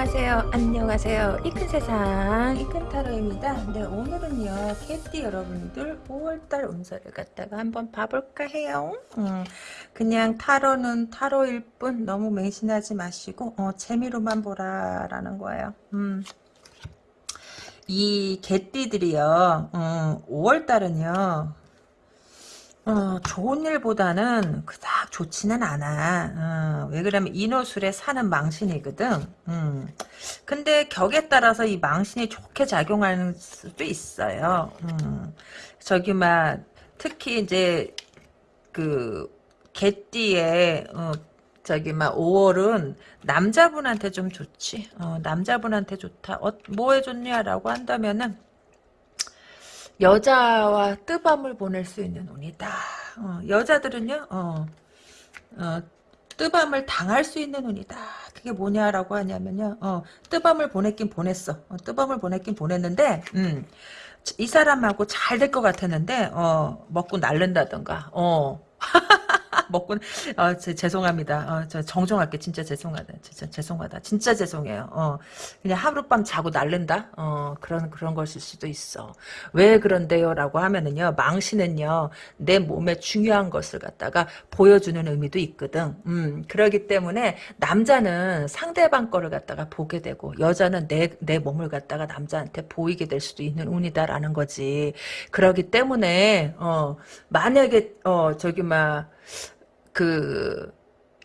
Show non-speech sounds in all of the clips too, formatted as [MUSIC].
안녕하세요. 안녕하세요. 이 큰 세상 이 큰 타로입니다. 네 오늘은요 캐티 여러분들 5월달 운세를 갖다가 한번 봐볼까 해요. 음, 그냥 타로는 타로일 뿐 너무 맹신하지 마시고 어, 재미로만 보라라는 거예요. 음. 이 개띠들이요 음, 5월달은요 어, 좋은 일보다는 그 닥 좋지는 않아. 어, 왜 그러면 인호술에 사는 망신이거든. 음. 근데 격에 따라서 이 망신이 좋게 작용하는 수도 있어요. 음. 저기 막 특히 이제 그 개띠에 어, 저기 막 5월은 남자분한테 좀 좋지. 어, 남자분한테 좋다. 어, 뭐해 좋냐라고 한다면은 여자와 뜨밤을 보낼 수 있는 운이다. 어, 여자들은요, 어, 어, 뜨밤을 당할 수 있는 운이다. 그게 뭐냐라고 하냐면요, 어, 뜨밤을 보냈긴 보냈어. 어, 뜨밤을 보냈긴 보냈는데, 음, 이 사람하고 잘 될 것 같았는데, 어, 먹고 날른다던가, 어, [LAUGHS] 먹고 어, 제, 죄송합니다. 어, 저 정정할게 진짜 죄송하다. 진짜 죄송하다. 진짜 죄송해요. 어, 그냥 하룻밤 자고 날른다. 어, 그런 그런 것일 수도 있어. 왜 그런데요라고 하면은요. 망신은요. 내 몸에 중요한 것을 갖다가 보여주는 의미도 있거든. 음, 그러기 때문에 남자는 상대방 거를 갖다가 보게 되고 여자는 내 내 몸을 갖다가 남자한테 보이게 될 수도 있는 운이다라는 거지. 그러기 때문에 어, 만약에 어, 저기 막 그,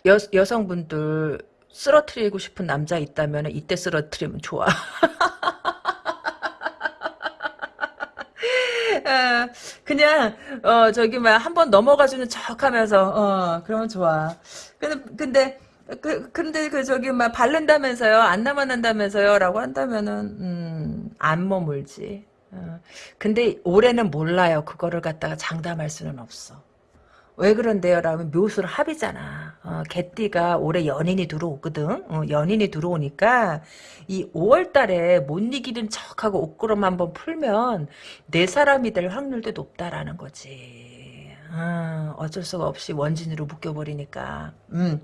여, 여성분들 쓰러트리고 싶은 남자 있다면 이때 쓰러트리면 좋아. [LAUGHS] 어, 그냥 어 저기 막 한 번 넘어가주는 척하면서 어 그러면 좋아. 근데 근데 그 근데 그 저기 막 바른다면서요 안 남아난다면서요라고 한다면은 음 안 머물지. 어, 근데 올해는 몰라요. 그거를 갖다가 장담할 수는 없어. 왜 그런데요? 라면 묘술 합이잖아. 어, 개띠가 올해 연인이 들어오거든. 어, 연인이 들어오니까 이 5월 달에 못 이기는 척하고 옷구름 한번 풀면 내 사람이 될 확률도 높다라는 거지. 아, 어쩔 수가 없이 원진으로 묶여버리니까. 음.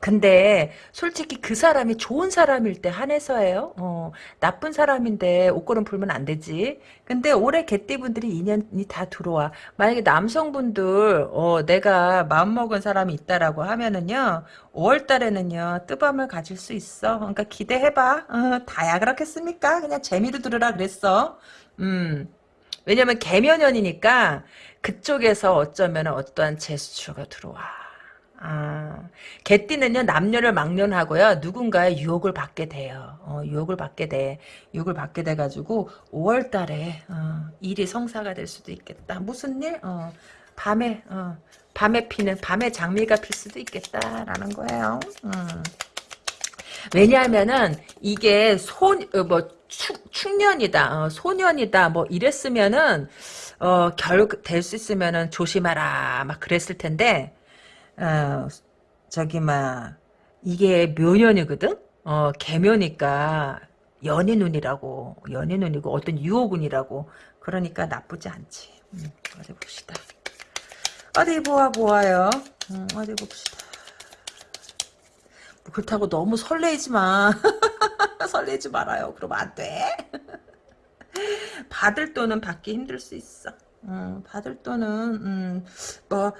근데 솔직히 그 사람이 좋은 사람일 때 한해서예요. 어, 나쁜 사람인데 옷걸음 풀면 안 되지. 근데 올해 개띠분들이 인연이 다 들어와. 만약에 남성분들 어, 내가 마음먹은 사람이 있다라고 하면은요. 5월 달에는요. 뜨밤을 가질 수 있어. 그러니까 기대해봐. 어, 다야 그렇겠습니까? 그냥 재미로 들으라 그랬어. 음. 왜냐면 개면연이니까 그쪽에서 어쩌면 어떠한 제스처가 들어와. 아, 개띠는요 남녀를 막론하고요 누군가의 유혹을 받게 돼요. 어, 유혹을 받게 돼, 유혹을 받게 돼 가지고 5월달에 어, 일이 성사가 될 수도 있겠다. 무슨 일? 어, 밤에 어, 밤에 피는 밤에 장미가 필 수도 있겠다라는 거예요. 음. 왜냐하면은 이게 소뭐 충년이다, 어, 소년이다, 뭐 이랬으면은 어, 결 될 수 있으면은 조심하라, 막 그랬을 텐데 어, 저기 막 이게 묘년이거든. 어, 개묘니까 연인 운이라고 연인 운이고 어떤 유혹운이라고 그러니까 나쁘지 않지. 음, 어디 봅시다. 어디 보아 보아요. 음, 어디 봅시다. 그렇다고 너무 설레지 마. [LAUGHS] 설레지 말아요. 그러면 안 돼. 받을 돈은 받기 힘들 수 있어. 음, 받을 돈은 음, 뭐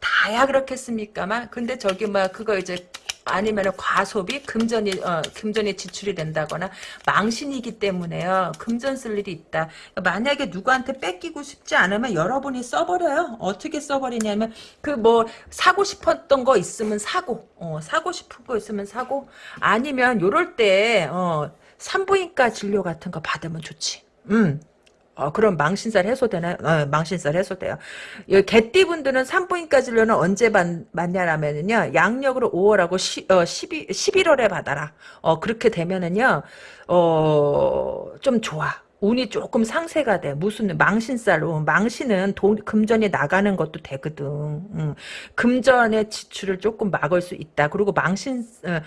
다야 그렇겠습니까만? 근데 저기 뭐 그거 이제 아니면 과소비 금전이 어, 금전이 지출이 된다거나 망신이기 때문에요. 금전 쓸 일이 있다. 만약에 누구한테 뺏기고 싶지 않으면 여러분이 써버려요. 어떻게 써버리냐면 그 뭐 사고 싶었던 거 있으면 사고 어, 사고 싶은 거 있으면 사고 아니면 요럴 때 어, 산부인과 진료 같은 거 받으면 좋지 음 어, 그럼 망신살 해소되나요? 어, 망신살 해소돼요. 개띠분들은 산부인과 진료는 언제 받, 냐라면은요 양력으로 5월하고 시, 어, 12, 11월에 받아라. 어, 그렇게 되면은요, 어, 좀 좋아. 운이 조금 상세가 돼. 무슨 망신살로 망신은 돈 금전이 나가는 것도 되거든. 음. 금전의 지출을 조금 막을 수 있다. 그리고 망신 어,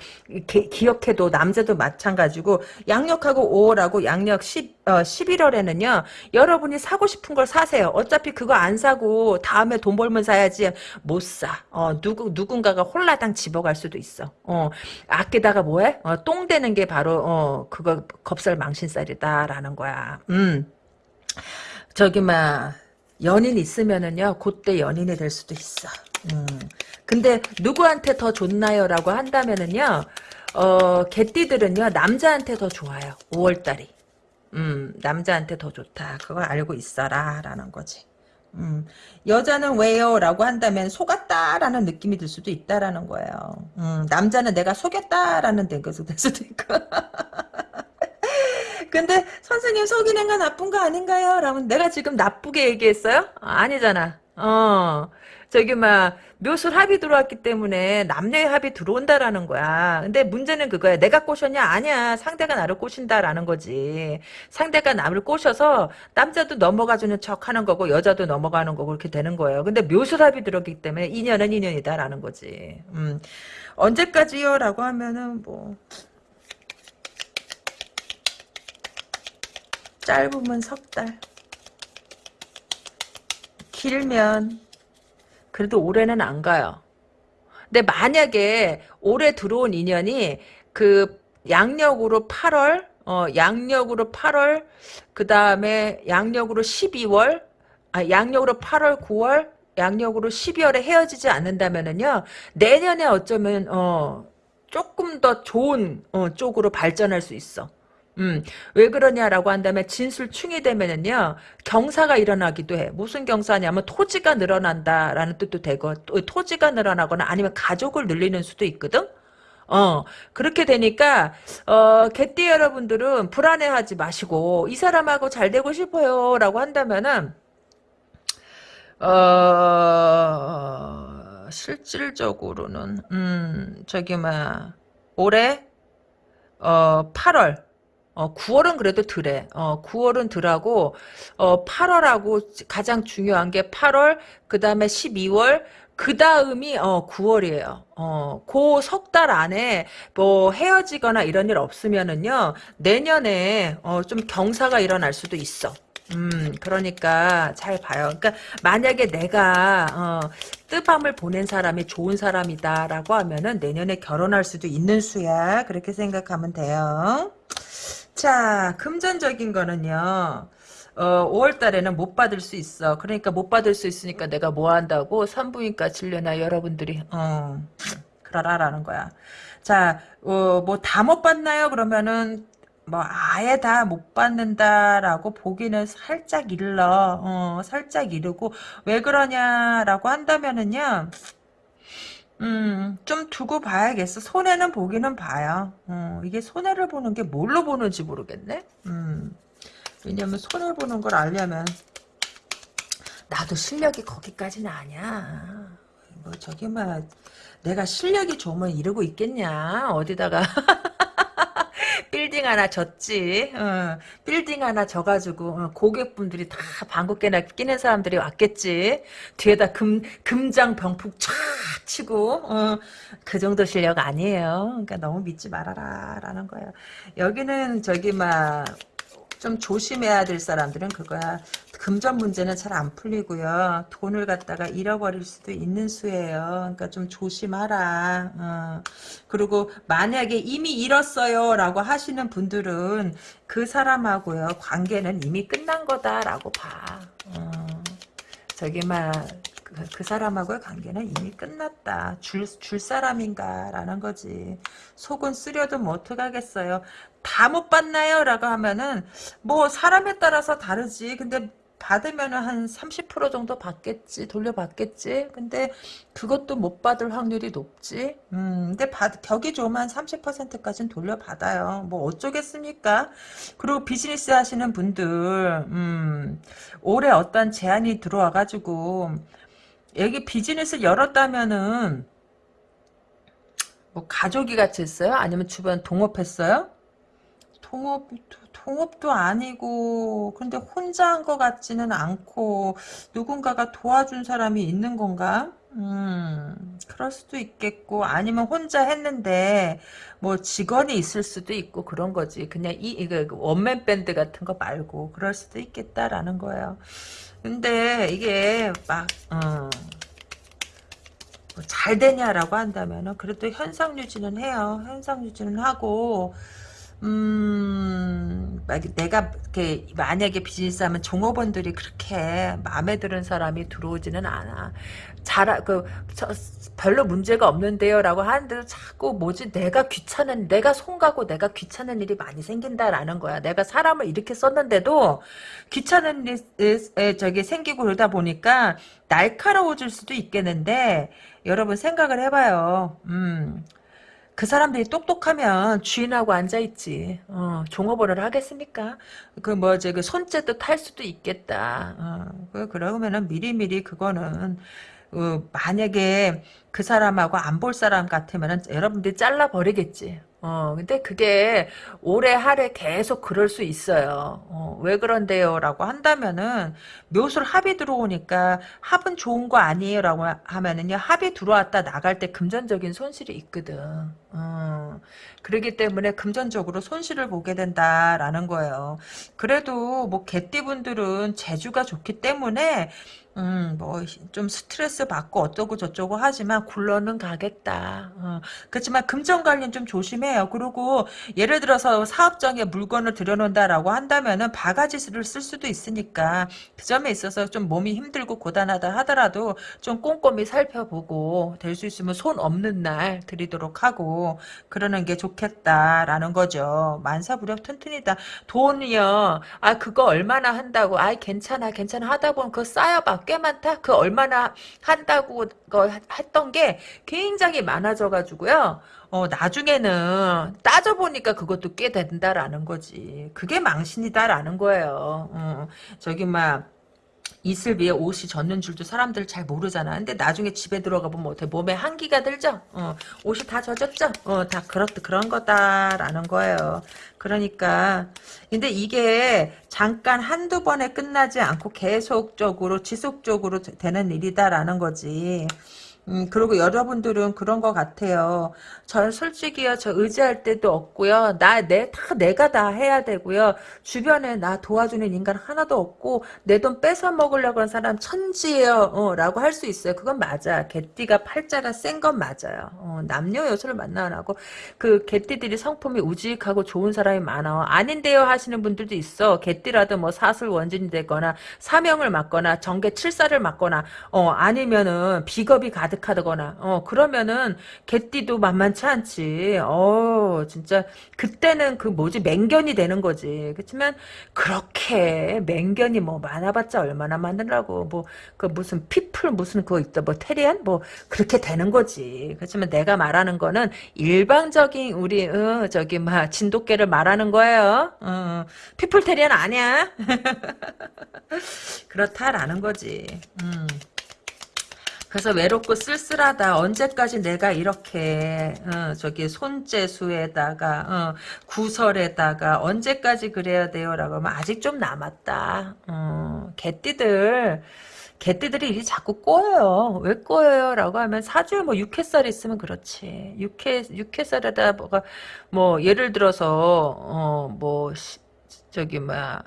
기, 기억해도 남자도 마찬가지고 양력하고 5월하고 양력 10 어, 11월에는요. 여러분이 사고 싶은 걸 사세요. 어차피 그거 안 사고 다음에 돈 벌면 사야지 못 사. 어, 누구 누군가가 홀라당 집어갈 수도 있어. 어, 아끼다가 뭐해? 어, 똥 되는 게 바로 어, 그거 겁살 망신살이다라는 거야. 음. 저기 막 연인 있으면은요 그때 연인이 될 수도 있어. 음. 근데 누구한테 더 좋나요 라고 한다면은요 어 개띠들은요 남자한테 더 좋아요. 5월달이. 음 남자한테 더 좋다. 그걸 알고 있어라 라는 거지. 음, 여자는 왜요? 라고 한다면 속았다라는 느낌이 들 수도 있다라는 거예요. 음, 남자는 내가 속였다라는 될 수도 있고. [LAUGHS] 근데 선생님 속이는 건 나쁜 거 아닌가요? 라면 내가 지금 나쁘게 얘기했어요? 아니잖아. 어. 저기 막 묘술 합이 들어왔기 때문에 남녀의 합이 들어온다라는 거야. 근데 문제는 그거야. 내가 꼬셨냐? 아니야. 상대가 나를 꼬신다라는 거지. 상대가 나를 꼬셔서 남자도 넘어가주는 척 하는 거고 여자도 넘어가는 거고 그렇게 되는 거예요. 근데 묘술 합이 들어왔기 때문에 인연은 인연이다라는 거지. 음. 언제까지요? 라고 하면은 뭐 짧으면 석 달. 길면 그래도 올해는 안 가요. 근데 만약에 올해 들어온 인연이 그 양력으로 8월, 어, 양력으로 8월, 그 다음에 양력으로 12월, 아, 양력으로 8월, 9월, 양력으로 12월에 헤어지지 않는다면은요, 내년에 어쩌면, 어, 조금 더 좋은, 어, 쪽으로 발전할 수 있어. 음, 왜 그러냐라고 한다면 진술충이 되면은요 경사가 일어나기도 해. 무슨 경사냐면 토지가 늘어난다라는 뜻도 되고 토지가 늘어나거나 아니면 가족을 늘리는 수도 있거든. 어 그렇게 되니까 어 개띠 여러분들은 불안해하지 마시고 이 사람하고 잘 되고 싶어요 라고 한다면은 어 실질적으로는 음 저기 막 올해 어 8월 어, 9월은 그래도 덜해. 어, 9월은 덜하고, 어, 8월하고 가장 중요한 게 8월, 그 다음에 12월, 그 다음이, 어, 9월이에요. 어, 그 석 달 안에 뭐 헤어지거나 이런 일 없으면은요, 내년에, 어, 좀 경사가 일어날 수도 있어. 음, 그러니까 잘 봐요. 그러니까 만약에 내가 어, 뜨밤을 보낸 사람이 좋은 사람이다라고 하면은 내년에 결혼할 수도 있는 수야. 그렇게 생각하면 돼요. 자, 금전적인 거는요. 어, 5월 달에는 못 받을 수 있어. 그러니까 못 받을 수 있으니까 내가 뭐 한다고 산부인과 진료나 여러분들이 어, 그러라라는 거야. 자, 어, 뭐 다 못 받나요? 그러면은 뭐 아예 다 못 받는다라고 보기는 살짝 일러. 어, 살짝 이르고 왜 그러냐라고 한다면은요. 음, 좀 두고 봐야겠어. 손해는 보기는 봐요. 어, 이게 손해를 보는 게 뭘로 보는지 모르겠네. 음, 왜냐면 손해 보는 걸 알려면 나도 실력이 거기까지는 아니야. 뭐 저기 막 내가 실력이 좋으면 이러고 있겠냐. 어디다가 [LAUGHS] 빌딩 하나 졌지. 어, 빌딩 하나 져가지고 어, 고객분들이 다 방귀깨나 끼는 사람들이 왔겠지. 뒤에다 금 금장 병풍 촥 치고 어, 그 정도 실력 아니에요. 그러니까 너무 믿지 말아라라는 거예요. 여기는 저기 막 좀 조심해야 될 사람들은 그거야. 금전 문제는 잘 안 풀리고요. 돈을 갖다가 잃어버릴 수도 있는 수예요. 그러니까 좀 조심하라. 어. 그리고 만약에 이미 잃었어요 라고 하시는 분들은 그 사람하고요. 관계는 이미 끝난 거다라고 봐. 어. 저기 막 그, 그 사람하고의 관계는 이미 끝났다. 줄, 줄 사람인가라는 거지. 속은 쓰려도 뭐 어떡하겠어요. 다 못 받나요? 라고 하면은 뭐 사람에 따라서 다르지. 근데 받으면은 한 30% 정도 받겠지. 돌려받겠지. 근데 그것도 못 받을 확률이 높지. 음, 근데 받, 격이 좋으면 30%까지는 돌려받아요. 뭐 어쩌겠습니까? 그리고 비즈니스 하시는 분들, 음, 올해 어떤 제안이 들어와 가지고, 여기 비즈니스 열었다면은, 뭐 가족이 같이 했어요? 아니면 주변 동업했어요? 동업, 동업도 아니고, 근데 혼자 한 것 같지는 않고, 누군가가 도와준 사람이 있는 건가? 음, 그럴 수도 있겠고, 아니면 혼자 했는데, 뭐, 직원이 있을 수도 있고, 그런 거지. 그냥 이, 이거, 원맨 밴드 같은 거 말고, 그럴 수도 있겠다라는 거예요. 근데, 이게, 막, 어, 뭐 잘 되냐라고 한다면은, 그래도 현상 유지는 해요. 현상 유지는 하고, 음, 막 내가 이렇게 만약에 비즈니스 하면 종업원들이 그렇게 마음에 드는 사람이 들어오지는 않아. 잘, 그, 저, 별로 문제가 없는데요 라고 하는데도 자꾸 뭐지 내가 귀찮은, 내가 손가고 내가 귀찮은 일이 많이 생긴다라는 거야. 내가 사람을 이렇게 썼는데도 귀찮은 일이 저기 생기고 그러다 보니까 날카로워질 수도 있겠는데 여러분 생각을 해봐요. 음. 그 사람들이 똑똑하면 주인하고 앉아있지. 어, 종업원을 하겠습니까? 그 뭐지 그 손재도 탈 수도 있겠다. 어, 그 그러면은 미리미리 그거는 어, 만약에 그 사람하고 안 볼 사람 같으면은 여러분들이 잘라 버리겠지. 어, 근데 그게 올해 하래 계속 그럴 수 있어요. 어, 왜 그런데요? 라고 한다면은 묘술 합이 들어오니까 합은 좋은 거 아니에요? 라고 하면은요, 합이 들어왔다 나갈 때 금전적인 손실이 있거든. 어, 그러기 때문에 금전적으로 손실을 보게 된다라는 거예요. 그래도 뭐 개띠분들은 재주가 좋기 때문에 음, 뭐, 좀 스트레스 받고 어쩌고 저쩌고 하지만 굴러는 가겠다. 어. 그렇지만 금전 관리는 좀 조심해요. 그리고 예를 들어서 사업장에 물건을 들여놓는다라고 한다면은 바가지를 쓸 수도 있으니까 그 점에 있어서 좀 몸이 힘들고 고단하다 하더라도 좀 꼼꼼히 살펴보고 될 수 있으면 손 없는 날 드리도록 하고 그러는 게 좋겠다라는 거죠. 만사부력 튼튼이다. 돈이요. 아, 그거 얼마나 한다고. 아, 괜찮아, 괜찮아 하다 보면 그거 쌓여봐. 꽤 많다? 그 얼마나 한다고 했던 게 굉장히 많아져가지고요. 어, 나중에는 따져보니까 그것도 꽤 된다라는 거지. 그게 망신이다라는 거예요. 어, 저기, 막, 이슬 위에 옷이 젖는 줄도 사람들 잘 모르잖아. 근데 나중에 집에 들어가 보면 어때? 몸에 한기가 들죠? 어, 옷이 다 젖었죠? 어, 다 그렇, 그런 거다라는 거예요. 그러니까, 근데 이게 잠깐 한두 번에 끝나지 않고 계속적으로, 지속적으로 되는 일이다라는 거지. 음, 그리고 여러분들은 그런 것 같아요. 저 솔직히요, 저 의지할 때도 없고요. 나, 내, 다 내가 다 해야 되고요. 주변에 나 도와주는 인간 하나도 없고, 내 돈 뺏어 먹으려고 하는 사람 천지예요. 어, 라고 할 수 있어요. 그건 맞아. 개띠가 팔자가 센 건 맞아요. 어, 남녀 요소를 만나고, 그 개띠들이 성품이 우직하고 좋은 사람이 많아. 아닌데요 하시는 분들도 있어. 개띠라도 뭐 사슬 원진이 되거나, 사명을 맡거나, 정계 칠사를 맡거나, 어, 아니면은 비겁이 가득 하거나, 어, 그러면은 개띠도 만만 만만치 않지. 어, 진짜 그때는 그 뭐지 맹견이 되는 거지. 그렇지만 그렇게 맹견이 뭐 많아봤자 얼마나 많으라고. 뭐 그 무슨 피플 무슨 그거 있다. 뭐 테리안 뭐 그렇게 되는 거지. 그렇지만 내가 말하는 거는 일방적인 우리 어, 저기 막 진돗개를 말하는 거예요. 어, 피플 테리안 아니야. [LAUGHS] 그렇다라는 거지. 음. 그래서 외롭고 쓸쓸하다. 언제까지 내가 이렇게 어, 저기 손재수에다가 어, 구설에다가 언제까지 그래야 돼요라고 하면 아직 좀 남았다. 어, 개띠들 개띠들이 일이 자꾸 꼬여요. 왜 꼬여요? 라고 하면 사주에 뭐 육회살 있으면 그렇지. 육회, 육회살에다 뭐가, 뭐, 예를 들어서, 어, 뭐, 시, 저기, 뭐야,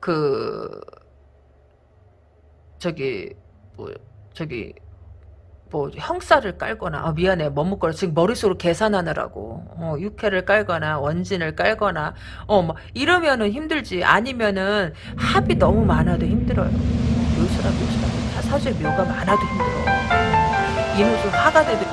그, 저기, 뭐 저기 뭐 형살을 깔거나 아 미안해 머뭇거려. 지금 머릿속으로 계산하느라고. 어, 육회를 깔거나 원진을 깔거나. 어뭐 이러면은 힘들지. 아니면은 합이 너무 많아도 힘들어요. 묘수라 묘수라 사실 묘가 많아도 힘들어. 이노수 화가 돼도